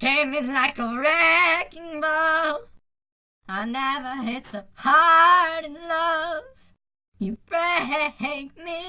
came in like a wrecking ball. I never hit so hard in love. You break me